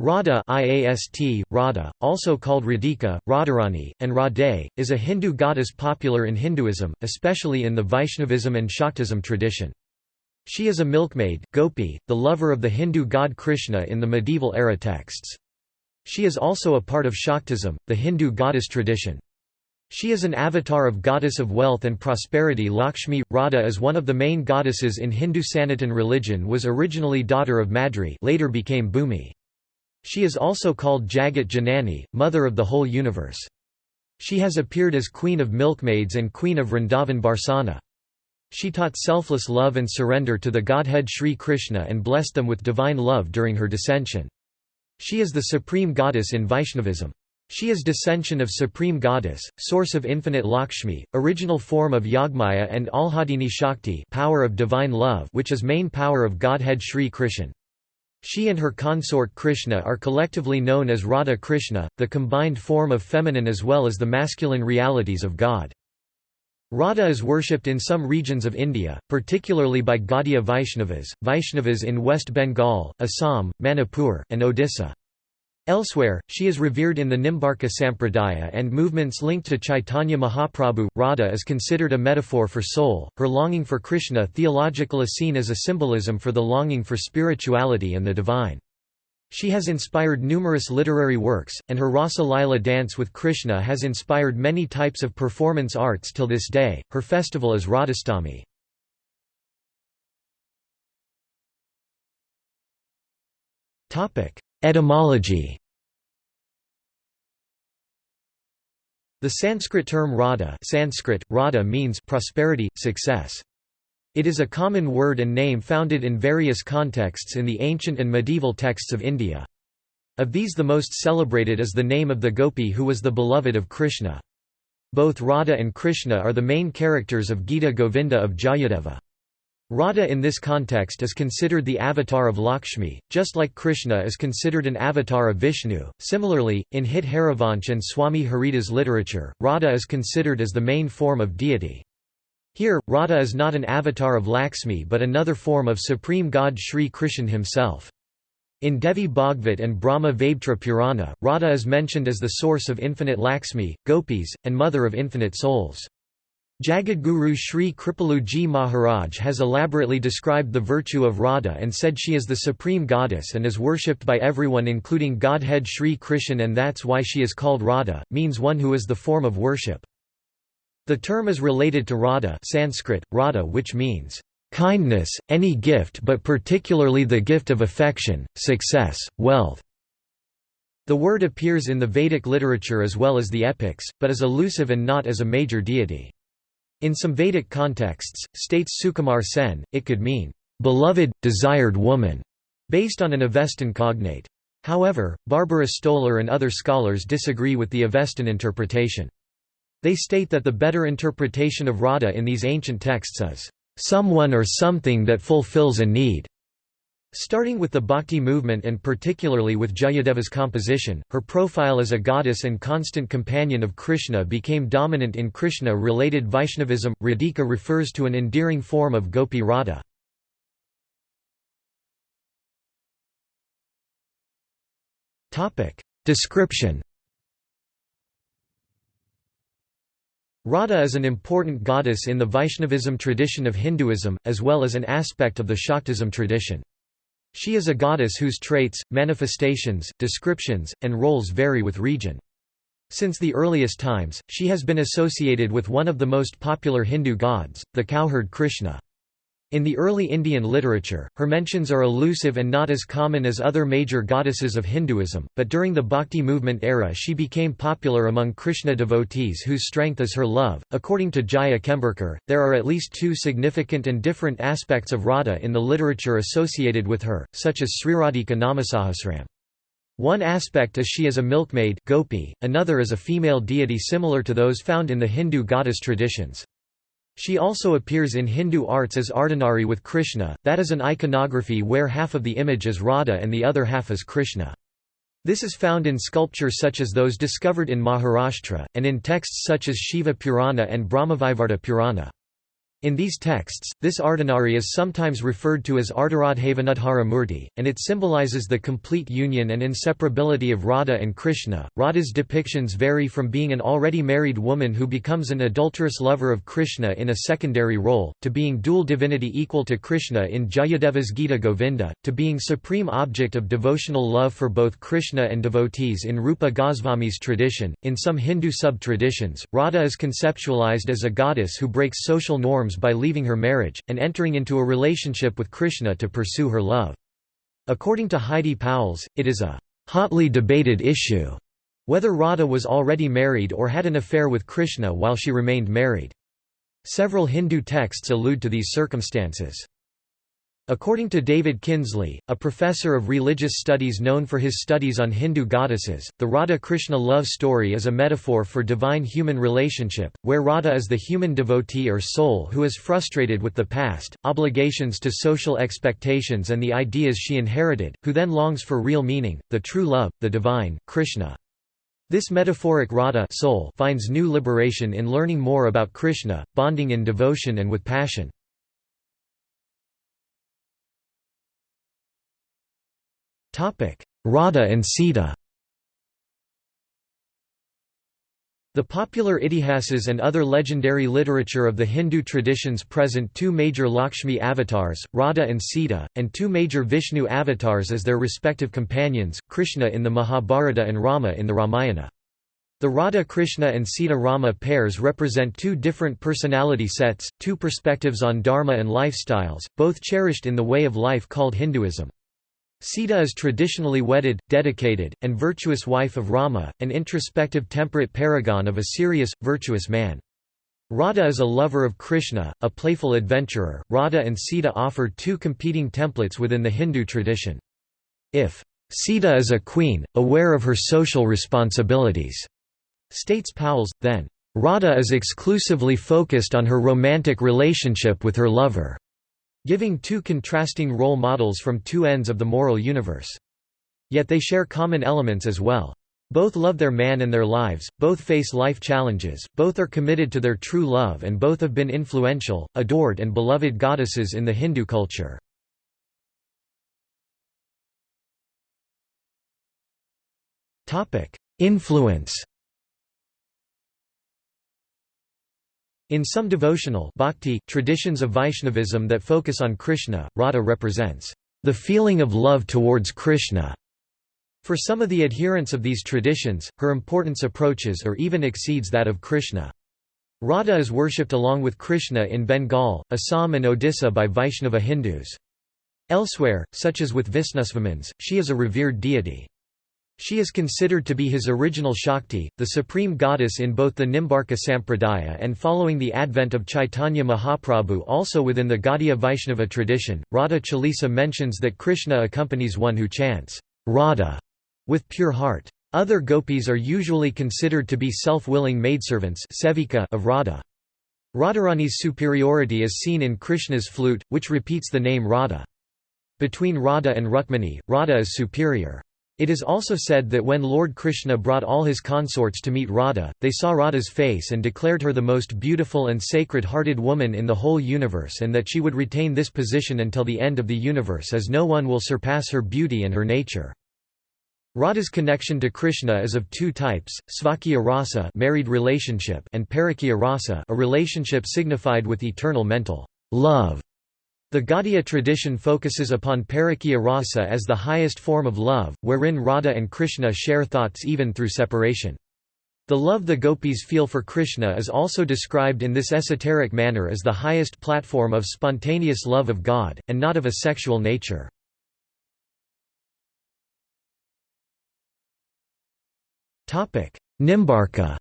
Radha IAST, Radha, also called Radhika, Radharani, and Radhe, is a Hindu goddess popular in Hinduism, especially in the Vaishnavism and Shaktism tradition. She is a milkmaid, gopi, the lover of the Hindu god Krishna in the medieval era texts. She is also a part of Shaktism, the Hindu goddess tradition. She is an avatar of goddess of wealth and prosperity Lakshmi. Radha is one of the main goddesses in Hindu Sanatan religion was originally daughter of Madri later became Bhumi. She is also called Jagat Janani, mother of the whole universe. She has appeared as queen of milkmaids and queen of Vrindavan Barsana. She taught selfless love and surrender to the Godhead Sri Krishna and blessed them with divine love during her dissension. She is the supreme goddess in Vaishnavism. She is descension of Supreme Goddess, source of infinite Lakshmi, original form of Yogmaya and Alhadini Shakti power of divine love which is main power of Godhead Sri Krishna. She and her consort Krishna are collectively known as Radha Krishna, the combined form of feminine as well as the masculine realities of God. Radha is worshipped in some regions of India, particularly by Gaudiya Vaishnavas, Vaishnavas in West Bengal, Assam, Manipur, and Odisha. Elsewhere, she is revered in the Nimbarka Sampradaya and movements linked to Chaitanya Mahaprabhu. Radha is considered a metaphor for soul, her longing for Krishna theological is seen as a symbolism for the longing for spirituality and the divine. She has inspired numerous literary works, and her Rasa Lila dance with Krishna has inspired many types of performance arts till this day. Her festival is Radhastami. Topic: Etymology The Sanskrit term Radha, Sanskrit, Radha means prosperity, success. It is a common word and name founded in various contexts in the ancient and medieval texts of India. Of these the most celebrated is the name of the gopi who was the beloved of Krishna. Both Radha and Krishna are the main characters of Gita Govinda of Jayadeva. Radha in this context is considered the avatar of Lakshmi, just like Krishna is considered an avatar of Vishnu. Similarly, in Hit Harivansh and Swami Haridas literature, Radha is considered as the main form of deity. Here, Radha is not an avatar of Lakshmi but another form of supreme god Sri Krishna himself. In Devi Bhagvat and Brahma Vaivarta Purana, Radha is mentioned as the source of infinite Lakshmi, gopis, and mother of infinite souls. Jagadguru Sri Kripaluji Maharaj has elaborately described the virtue of Radha and said she is the supreme goddess and is worshipped by everyone including Godhead Sri Krishna and that's why she is called Radha, means one who is the form of worship. The term is related to Radha Sanskrit, Radha which means, "...kindness, any gift but particularly the gift of affection, success, wealth." The word appears in the Vedic literature as well as the epics, but is elusive and not as a major deity. In some Vedic contexts, states Sukumar Sen, it could mean, "...beloved, desired woman", based on an Avestan cognate. However, Barbara Stoler and other scholars disagree with the Avestan interpretation. They state that the better interpretation of Radha in these ancient texts is, "...someone or something that fulfills a need." Starting with the Bhakti movement and particularly with Jayadeva's composition, her profile as a goddess and constant companion of Krishna became dominant in Krishna-related Vaishnavism. Radhika refers to an endearing form of Gopi Radha. Description Radha is an important goddess in the Vaishnavism tradition of Hinduism, as well as an aspect of the Shaktism tradition. She is a goddess whose traits, manifestations, descriptions, and roles vary with region. Since the earliest times, she has been associated with one of the most popular Hindu gods, the cowherd Krishna. In the early Indian literature, her mentions are elusive and not as common as other major goddesses of Hinduism, but during the Bhakti movement era she became popular among Krishna devotees whose strength is her love. According to Jaya Chemburkar, there are at least two significant and different aspects of Radha in the literature associated with her, such as Sriradhika Namasahasram. One aspect is she is a milkmaid gopi, another is a female deity similar to those found in the Hindu goddess traditions. She also appears in Hindu arts as Ardhanari with Krishna, that is an iconography where half of the image is Radha and the other half is Krishna. This is found in sculpture such as those discovered in Maharashtra, and in texts such as Shiva Purana and Brahmavaivarta Purana. In these texts, this Ardhanari is sometimes referred to as Ardharadhavanudhara Murti, and it symbolizes the complete union and inseparability of Radha and Krishna. Radha's depictions vary from being an already married woman who becomes an adulterous lover of Krishna in a secondary role, to being dual divinity equal to Krishna in Jayadeva's Gita Govinda, to being supreme object of devotional love for both Krishna and devotees in Rupa Goswami's tradition. In some Hindu sub traditions, Radha is conceptualized as a goddess who breaks social norms by leaving her marriage, and entering into a relationship with Krishna to pursue her love. According to Heidi Pauwels, it is a hotly debated issue whether Radha was already married or had an affair with Krishna while she remained married. Several Hindu texts allude to these circumstances. According to David Kinsley, a professor of religious studies known for his studies on Hindu goddesses, the Radha-Krishna love story is a metaphor for divine-human relationship, where Radha is the human devotee or soul who is frustrated with the past, obligations to social expectations and the ideas she inherited, who then longs for real meaning, the true love, the divine, Krishna. This metaphoric Radha soul finds new liberation in learning more about Krishna, bonding in devotion and with passion. Radha and Sita The popular Itihasas and other legendary literature of the Hindu traditions present two major Lakshmi avatars, Radha and Sita, and two major Vishnu avatars as their respective companions, Krishna in the Mahabharata and Rama in the Ramayana. The Radha-Krishna and Sita-Rama pairs represent two different personality sets, two perspectives on dharma and lifestyles, both cherished in the way of life called Hinduism. Sita is traditionally wedded, dedicated, and virtuous wife of Rama, an introspective temperate paragon of a serious, virtuous man. Radha is a lover of Krishna, a playful adventurer. Radha and Sita offer two competing templates within the Hindu tradition. If Sita is a queen, aware of her social responsibilities, states Pauwels, then Radha is exclusively focused on her romantic relationship with her lover giving two contrasting role models from two ends of the moral universe. Yet they share common elements as well. Both love their man and their lives, both face life challenges, both are committed to their true love and both have been influential, adored and beloved goddesses in the Hindu culture. Influence In some devotional bhakti traditions of Vaishnavism that focus on Krishna, Radha represents the feeling of love towards Krishna. For some of the adherents of these traditions, her importance approaches or even exceeds that of Krishna. Radha is worshipped along with Krishna in Bengal, Assam and Odisha by Vaishnava Hindus. Elsewhere, such as with Visnusvamins, she is a revered deity. She is considered to be his original Shakti, the supreme goddess in both the Nimbarka Sampradaya and following the advent of Chaitanya Mahaprabhu also within the Gaudiya Vaishnava tradition. Radha Chalisa mentions that Krishna accompanies one who chants, Radha, with pure heart. Other gopis are usually considered to be self-willing maidservants of Radha. Radharani's superiority is seen in Krishna's flute, which repeats the name Radha. Between Radha and Rukmini, Radha is superior. It is also said that when Lord Krishna brought all his consorts to meet Radha, they saw Radha's face and declared her the most beautiful and sacred-hearted woman in the whole universe and that she would retain this position until the end of the universe as no one will surpass her beauty and her nature. Radha's connection to Krishna is of two types, svakya rasa married relationship and parakya rasa a relationship signified with eternal mental love. The Gaudiya tradition focuses upon parakya rasa as the highest form of love, wherein Radha and Krishna share thoughts even through separation. The love the gopis feel for Krishna is also described in this esoteric manner as the highest platform of spontaneous love of God, and not of a sexual nature. Nimbarka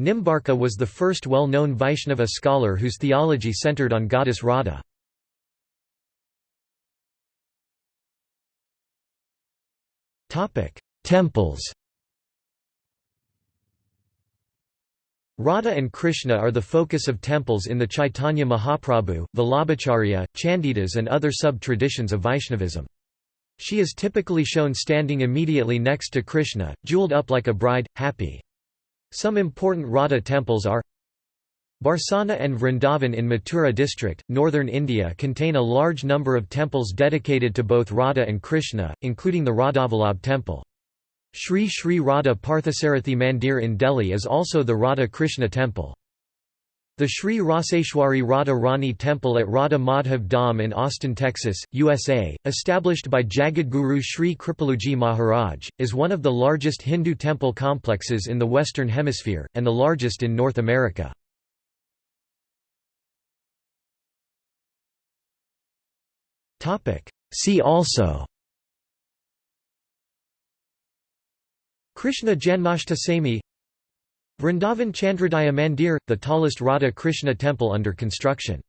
Nimbarka was the first well-known Vaishnava scholar whose theology centered on goddess Radha. Temples Radha and Krishna are the focus of temples in the Chaitanya Mahaprabhu, Vallabhacharya, Chandidas and other sub-traditions of Vaishnavism. She is typically shown standing immediately next to Krishna, jeweled up like a bride, happy. Some important Radha temples are Barsana and Vrindavan in Mathura district, northern India contain a large number of temples dedicated to both Radha and Krishna, including the Radhavallabh temple. Sri Sri Radha Parthasarathi Mandir in Delhi is also the Radha Krishna temple. The Sri Raseshwari Radha Rani Temple at Radha Madhav Dham in Austin, Texas, USA, established by Jagadguru Sri Kripaluji Maharaj, is one of the largest Hindu temple complexes in the Western Hemisphere, and the largest in North America. See also Krishna Janmashtami Vrindavan Chandrodaya Mandir – the tallest Radha Krishna temple under construction